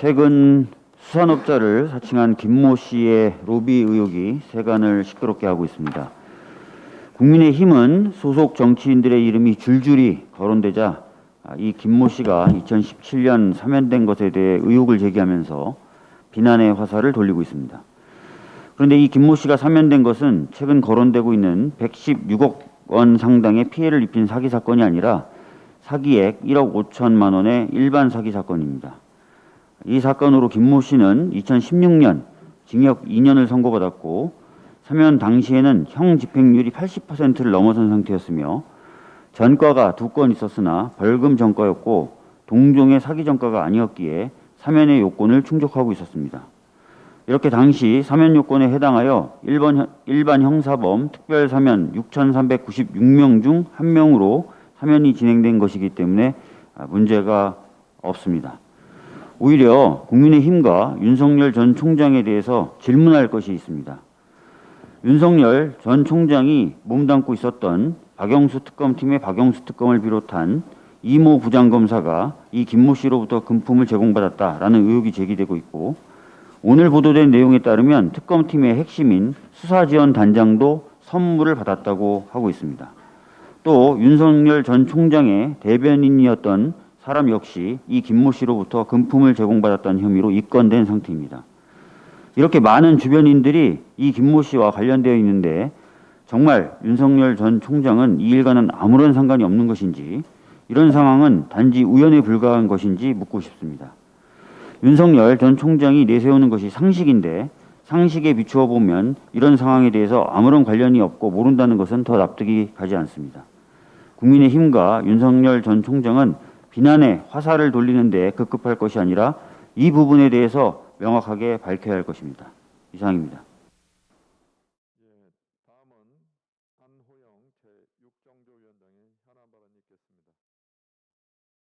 최근 수산업자를 사칭한 김모 씨의 로비 의혹이 세간을 시끄럽게 하고 있습니다. 국민의힘은 소속 정치인들의 이름이 줄줄이 거론되자 아, 이 김모 씨가 2017년 사면된 것에 대해 의혹을 제기하면서 비난의 화살을 돌리고 있습니다. 그런데 이 김모 씨가 사면된 것은 최근 거론되고 있는 116억 원 상당의 피해를 입힌 사기 사건이 아니라 사기액 1억 5천만 원의 일반 사기 사건입니다. 이 사건으로 김모 씨는 2016년 징역 2년을 선고받았고 사면 당시에는 형 집행률이 80%를 넘어선 상태였으며 전과가 두 건 있었으나 벌금 전과였고 동종의 사기 전과가 아니었기에 사면의 요건을 충족하고 있었습니다. 이렇게 당시 사면 요건에 해당하여 일반, 일반 형사범 특별 사면 6,396명 중한 명으로 사면이 진행된 것이기 때문에 문제가 없습니다. 오히려 국민의힘과 윤석열 전 총장에 대해서 질문할 것이 있습니다. 윤석열 전 총장이 몸담고 있었던 박영수 특검팀의 박영수 특검을 비롯한 이모 부장검사가 이 김모 씨로부터 금품을 제공받았다라는 의혹이 제기되고 있고 오늘 보도된 내용에 따르면 특검팀의 핵심인 수사지원 단장도 선물을 받았다고 하고 있습니다. 또 윤석열 전 총장의 대변인이었던 사람 역시 이 김모 씨로부터 금품을 제공받았다는 혐의로 입건된 상태입니다. 이렇게 많은 주변인들이 이 김모 씨와 관련되어 있는데 정말 윤석열 전 총장은 이 일과는 아무런 상관이 없는 것인지 이런 상황은 단지 우연에 불과한 것인지 묻고 싶습니다. 윤석열 전 총장이 내세우는 것이 상식인데 상식에 비추어 보면 이런 상황에 대해서 아무런 관련이 없고 모른다는 것은 더 납득이 가지 않습니다. 국민의힘과 윤석열 전 총장은 비난에 화살을 돌리는 데 급급할 것이 아니라 이 부분에 대해서 명확하게 밝혀야 할 것입니다. 이상입니다. 예, 다음은 안호영 제6정조위원장의 현안 발언이 있겠습니다.